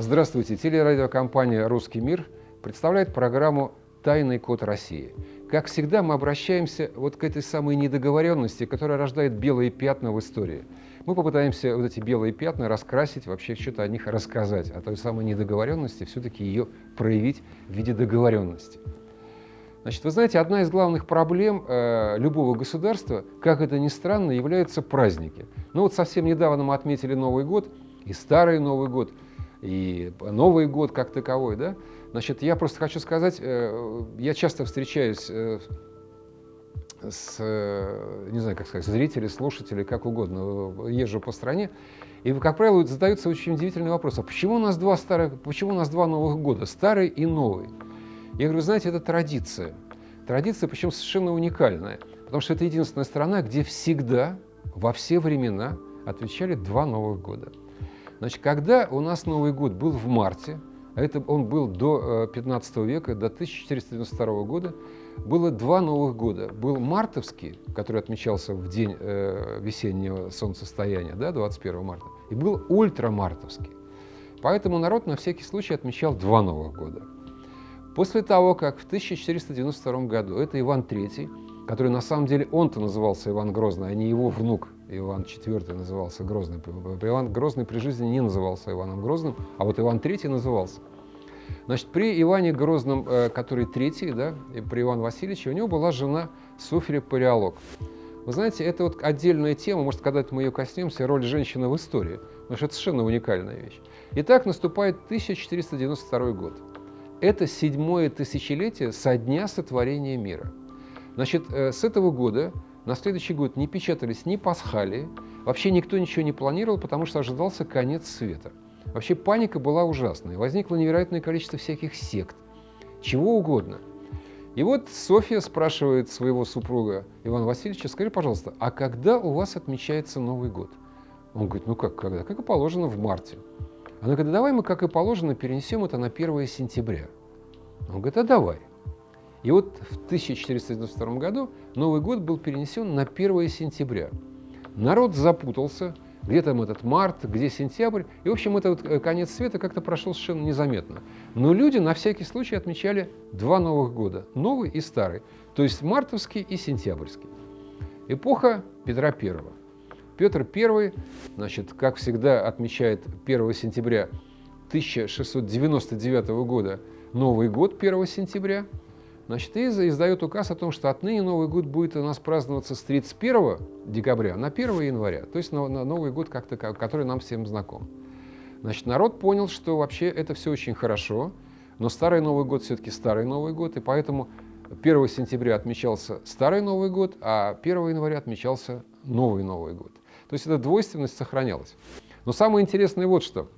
Здравствуйте. Телерадиокомпания «Русский мир» представляет программу «Тайный код России». Как всегда, мы обращаемся вот к этой самой недоговоренности, которая рождает белые пятна в истории. Мы попытаемся вот эти белые пятна раскрасить, вообще что-то о них рассказать, о той самой недоговоренности, все-таки ее проявить в виде договоренности. Значит, вы знаете, одна из главных проблем э, любого государства, как это ни странно, являются праздники. Ну вот совсем недавно мы отметили Новый год, и Старый Новый год, и Новый год как таковой, да? Значит, я просто хочу сказать, э, я часто встречаюсь э, с, э, не знаю, как сказать, зрители, слушатели, как угодно, езжу по стране, и, как правило, задаются очень удивительный вопрос, а почему у нас два старых, почему у нас два Новых года, старый и новый? Я говорю, знаете, это традиция. Традиция, причем совершенно уникальная, потому что это единственная страна, где всегда, во все времена отвечали два Новых года. Значит, когда у нас Новый год был в марте, а это он был до 15 э, века, до 1492 года, было два Новых года. Был мартовский, который отмечался в день э, весеннего солнцестояния, да, 21 марта, и был ультрамартовский. Поэтому народ на всякий случай отмечал два Новых года. После того, как в 1492 году это Иван III, который на самом деле он-то назывался Иван Грозный, а не его внук Иван IV назывался Грозный. Иван Грозный при жизни не назывался Иваном Грозным, а вот Иван III назывался. Значит, при Иване Грозном, э, который третий, да, при Иване Васильевиче, у него была жена Софья Палеолог. Вы знаете, это вот отдельная тема, может, когда-то мы ее коснемся, роль женщины в истории, потому что это совершенно уникальная вещь. Итак, наступает 1492 год. Это седьмое тысячелетие со дня сотворения мира. Значит, э, с этого года на следующий год не печатались ни пасхалии, вообще никто ничего не планировал, потому что ожидался конец света. Вообще паника была ужасная, возникло невероятное количество всяких сект, чего угодно. И вот Софья спрашивает своего супруга Ивана Васильевича, скажи, пожалуйста, а когда у вас отмечается Новый год? Он говорит, ну как, когда? Как и положено в марте. Она говорит, давай мы, как и положено, перенесем это на 1 сентября. Он говорит, а давай. И вот в 1492 году Новый год был перенесен на 1 сентября. Народ запутался, где там этот март, где сентябрь. И, в общем, этот э, конец света как-то прошел совершенно незаметно. Но люди на всякий случай отмечали два новых года, новый и старый, то есть мартовский и сентябрьский. Эпоха Петра I. Петр I, значит, как всегда, отмечает 1 сентября 1699 года Новый год 1 сентября – Значит, и издает указ о том, что отныне Новый год будет у нас праздноваться с 31 декабря на 1 января, то есть на, на Новый год, как который нам всем знаком. Значит, народ понял, что вообще это все очень хорошо, но Старый Новый год все-таки Старый Новый год, и поэтому 1 сентября отмечался Старый Новый год, а 1 января отмечался Новый Новый год. То есть эта двойственность сохранялась. Но самое интересное вот что –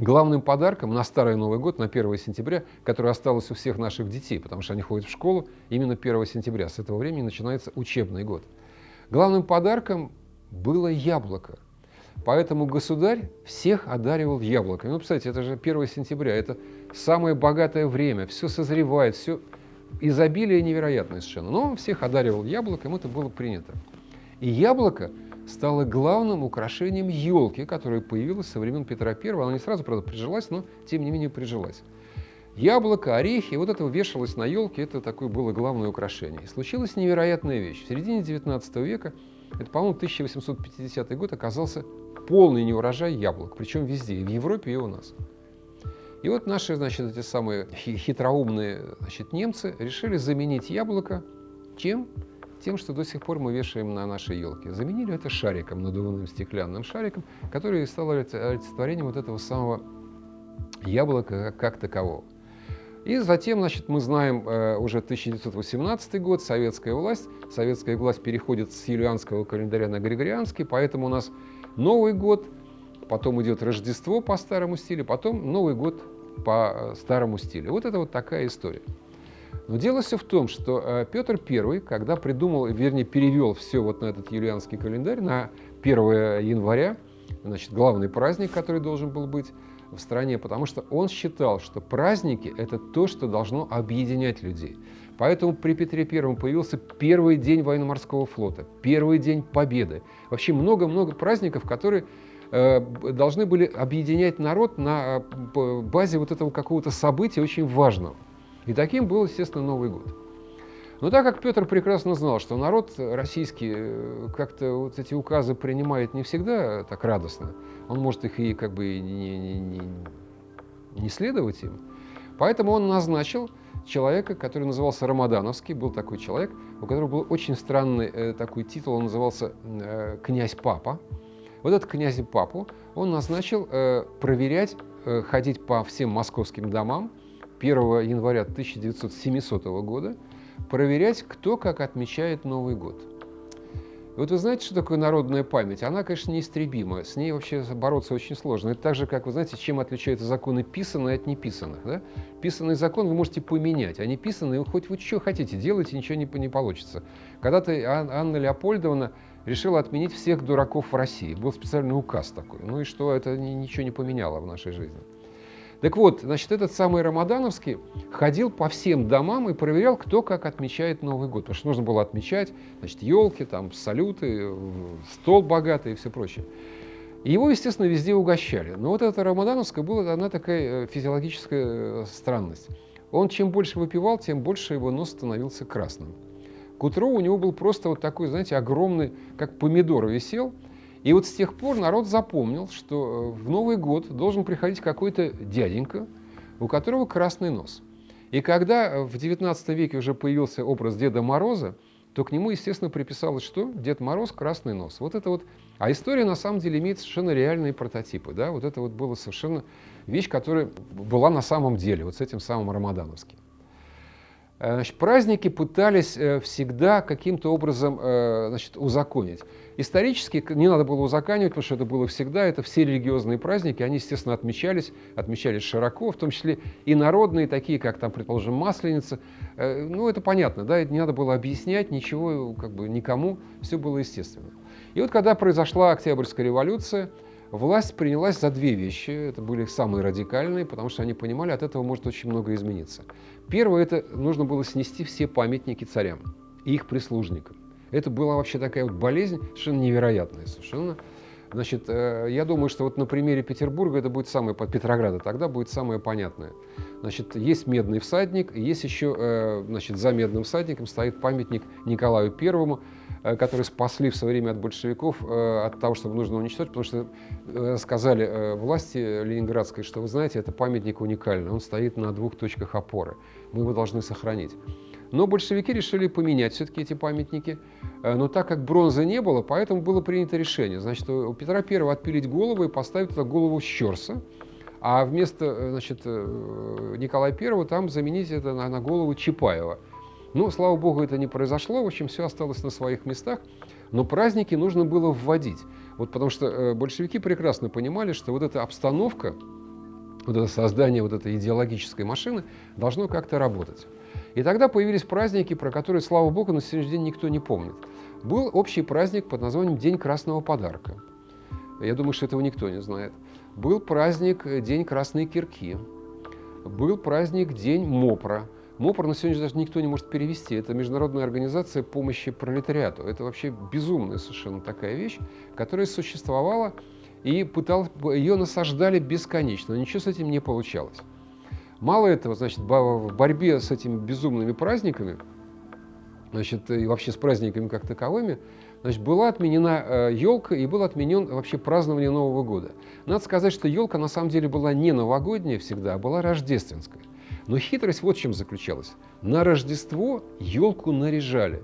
главным подарком на Старый Новый год, на 1 сентября, который осталось у всех наших детей, потому что они ходят в школу именно 1 сентября. С этого времени начинается учебный год. Главным подарком было яблоко. Поэтому государь всех одаривал яблоками. Ну, представляете, это же 1 сентября, это самое богатое время, все созревает, все изобилие невероятное совершенно. Но он всех одаривал яблоком, это было принято. И яблоко стала главным украшением елки, которая появилась со времен Петра I. Она не сразу, правда, прижилась, но тем не менее прижилась. Яблоко, орехи, вот это вешалось на елке, это такое было главное украшение. И случилась невероятная вещь. В середине 19 века, это, по-моему, 1850 год, оказался полный неурожай яблок, причем везде, и в Европе, и у нас. И вот наши, значит, эти самые хитроумные значит, немцы решили заменить яблоко чем? Тем, что до сих пор мы вешаем на нашей елке. Заменили это шариком, надувным стеклянным шариком, который стал олицетворением вот этого самого яблока как такового. И затем, значит, мы знаем э, уже 1918 год, советская власть. Советская власть переходит с юлианского календаря на григорианский, поэтому у нас Новый год, потом идет Рождество по старому стилю, потом Новый год по э, старому стилю. Вот это вот такая история. Но дело все в том, что э, Петр I, когда придумал, вернее, перевел все вот на этот юлианский календарь, на 1 января, значит, главный праздник, который должен был быть в стране, потому что он считал, что праздники – это то, что должно объединять людей. Поэтому при Петре I появился первый день военно-морского флота, первый день Победы. Вообще много-много праздников, которые э, должны были объединять народ на э, базе вот этого какого-то события очень важного. И таким был, естественно, Новый год. Но так как Петр прекрасно знал, что народ российский э, как-то вот эти указы принимает не всегда так радостно, он может их и как бы не, не, не, не следовать им, поэтому он назначил человека, который назывался Рамадановский, был такой человек, у которого был очень странный э, такой титул, он назывался э, «Князь-папа». Вот этот князь-папу он назначил э, проверять, э, ходить по всем московским домам 1 января 1900 года, проверять, кто как отмечает Новый год. Вот вы знаете, что такое народная память? Она, конечно, неистребима. С ней вообще бороться очень сложно. Это так же, как вы знаете, чем отличаются законы писанные от неписанных. Да? Писанный закон вы можете поменять, а не писанный, хоть вы что хотите делайте, ничего не, не получится. Когда-то Анна Леопольдовна решила отменить всех дураков в России. Был специальный указ такой. Ну и что, это ничего не поменяло в нашей жизни. Так вот, значит, этот самый Рамадановский ходил по всем домам и проверял, кто как отмечает Новый год. Потому что нужно было отмечать, значит, елки, там, салюты, стол богатый и все прочее. Его, естественно, везде угощали. Но вот эта Рамадановская была она такая э, физиологическая э, странность. Он чем больше выпивал, тем больше его нос становился красным. К утру у него был просто вот такой, знаете, огромный, как помидор висел – и вот с тех пор народ запомнил, что э, в Новый год должен приходить какой-то дяденька, у которого красный нос. И когда э, в XIX веке уже появился образ Деда Мороза, то к нему, естественно, приписалось что? Дед Мороз, красный нос. Вот это вот. А история, на самом деле, имеет совершенно реальные прототипы. Да? Вот это вот была совершенно вещь, которая была на самом деле, вот с этим самым Рамадановским. Э, праздники пытались всегда каким-то образом значит, узаконить. Исторически не надо было узаканивать, потому что это было всегда, это все религиозные праздники, они, естественно, отмечались, отмечались широко, в том числе и народные, такие как, там, предположим, Масленица. Э, ну, это понятно, да, это не надо было объяснять ничего, как бы никому, все было естественно. И вот когда произошла Октябрьская революция, власть принялась за две вещи. Это были самые радикальные, потому что они понимали, от этого может очень много измениться. Первое, это нужно было снести все памятники царям и их прислужникам. Это была вообще такая вот болезнь совершенно невероятная, совершенно. Значит, э, я думаю, что вот на примере Петербурга это будет самое, Петрограда, тогда будет самое понятное. Значит, есть медный всадник, есть еще, э, значит, за медным всадником стоит памятник Николаю Первому, э, который спасли в свое время от большевиков, от того, чтобы нужно уничтожить, потому что сказали власти ленинградской, что, вы знаете, это памятник уникальный, он стоит на двух точках опоры, мы его должны сохранить. Но большевики решили поменять все-таки эти памятники. Э, но так как бронзы не было, поэтому было принято решение. Значит, у Петра I отпилить голову и поставить туда голову Щерса, а вместо э, значит, э, Николая I там заменить это на, на голову Чапаева. Ну, слава богу, это не произошло, в общем, все осталось на своих местах. Но праздники нужно было вводить. Вот потому что большевики прекрасно понимали, что вот эта обстановка, вот это создание вот этой идеологической машины должно как-то работать. И тогда появились праздники, про которые, слава богу, на сегодняшний день никто не помнит. Был общий праздник под названием День красного подарка. Я думаю, что этого никто не знает. Был праздник День красной кирки. Был праздник День МОПРа. МОПР на сегодня даже никто не может перевести. Это Международная организация помощи пролетариату. Это вообще безумная совершенно такая вещь, которая существовала и пыталась, ее насаждали бесконечно. Но ничего с этим не получалось. Мало этого, значит, в борьбе с этими безумными праздниками, значит, и вообще с праздниками как таковыми, значит, была отменена елка э, и был отменен вообще празднование Нового года. Надо сказать, что елка на самом деле была не новогодняя всегда, а была рождественская. Но хитрость вот в чем заключалась. На Рождество елку наряжали.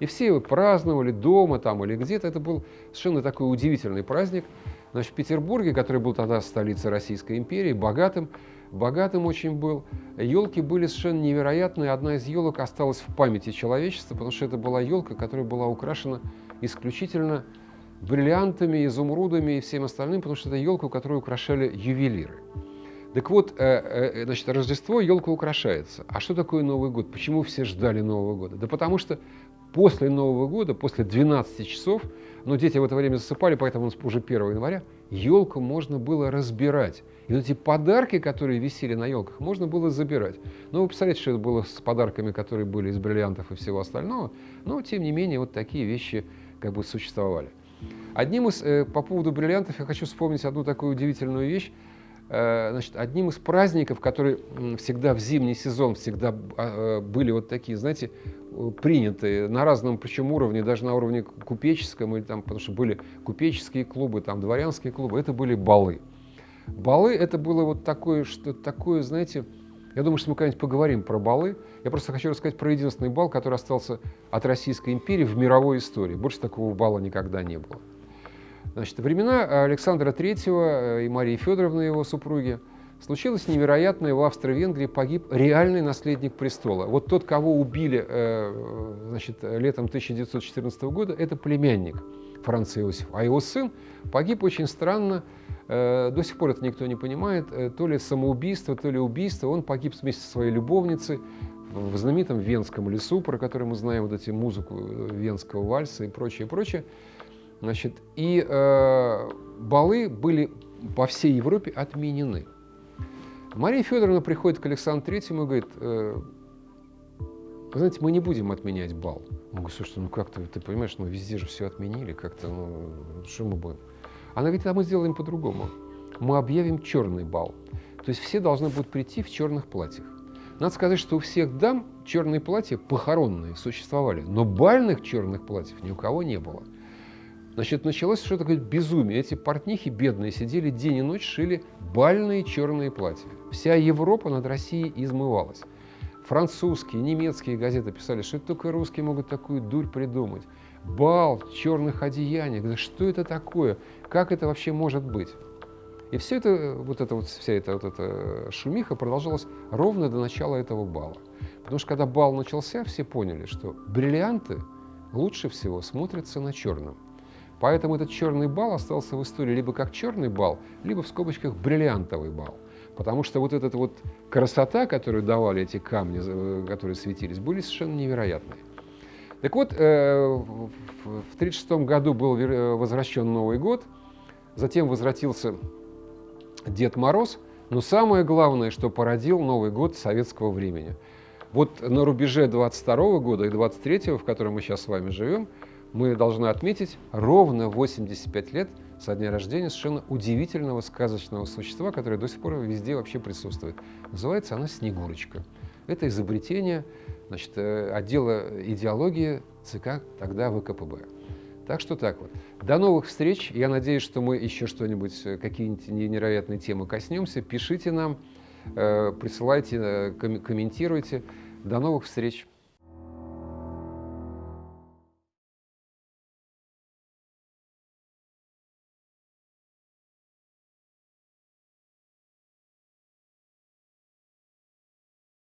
И все его праздновали дома там или где-то. Это был совершенно такой удивительный праздник. Значит, в Петербурге, который был тогда столицей Российской империи, богатым, богатым очень был. Елки были совершенно невероятные. Одна из елок осталась в памяти человечества, потому что это была елка, которая была украшена исключительно бриллиантами, изумрудами и всем остальным, потому что это елка, которую украшали ювелиры. Так вот, э, э, значит, Рождество елка украшается. А что такое Новый год? Почему все ждали Нового года? Да потому что после Нового года, после 12 часов, но дети в это время засыпали, поэтому уже 1 января, елку можно было разбирать. И вот эти подарки, которые висели на елках, можно было забирать. Но вы представляете, что это было с подарками, которые были из бриллиантов и всего остального. Но, тем не менее, вот такие вещи как бы существовали. Одним из, э, по поводу бриллиантов я хочу вспомнить одну такую удивительную вещь. Э, значит, одним из праздников, которые всегда в зимний сезон всегда а, э, были вот такие, знаете, приняты на разном причем уровне, даже на уровне купеческом, или там, потому что были купеческие клубы, там дворянские клубы, это были балы. Балы это было вот такое, что такое, знаете, я думаю, что мы когда-нибудь поговорим про балы. Я просто хочу рассказать про единственный бал, который остался от Российской империи в мировой истории. Больше такого бала никогда не было. Значит, времена Александра III э, и Марии Федоровны, его супруги, случилось невероятное. В Австро-Венгрии погиб реальный наследник престола. Вот тот, кого убили э, значит, летом 1914 года, это племянник Франца Иосифа. А его сын погиб очень странно. Э, до сих пор это никто не понимает. То ли самоубийство, то ли убийство. Он погиб вместе со своей любовницей в знаменитом Венском лесу, про который мы знаем вот эти музыку венского вальса и прочее, прочее. Значит, и э, балы были по всей Европе отменены. Мария Федоровна приходит к Александру Третьему и говорит, э, знаете, мы не будем отменять бал. Он говорит, слушай, ну как-то, ты понимаешь, ну везде же все отменили, как-то, ну что мы будем? Она говорит, а мы сделаем по-другому. Мы объявим черный бал. То есть все должны будут прийти в черных платьях. Надо сказать, что у всех дам черные платья похоронные существовали, но бальных черных платьев ни у кого не было. Значит, началось что-то такое безумие. Эти портнихи бедные сидели день и ночь, шили бальные черные платья. Вся Европа над Россией измывалась. Французские, немецкие газеты писали, что только русские могут такую дурь придумать. Бал в черных одеяниях. Да что это такое? Как это вообще может быть? И все это, вот это вот, вся эта вот эта шумиха продолжалась ровно до начала этого бала. Потому что когда бал начался, все поняли, что бриллианты лучше всего смотрятся на черном. Поэтому этот черный бал остался в истории либо как черный бал, либо в скобочках бриллиантовый бал. Потому что вот эта вот красота, которую давали эти камни, э, которые светились, были совершенно невероятные. Так вот, э, в 1936 году был возвращен Новый год, затем возвратился Дед Мороз, но самое главное, что породил Новый год советского времени. Вот на рубеже 22 года и 23 в котором мы сейчас с вами живем, мы должны отметить ровно 85 лет со дня рождения совершенно удивительного сказочного существа, которое до сих пор везде вообще присутствует. Называется она Снегурочка. Это изобретение значит, э, отдела идеологии ЦК тогда ВКПБ. Так что так вот. До новых встреч. Я надеюсь, что мы еще что-нибудь, э, какие-нибудь невероятные темы коснемся. Пишите нам, э, присылайте, комментируйте. До новых встреч.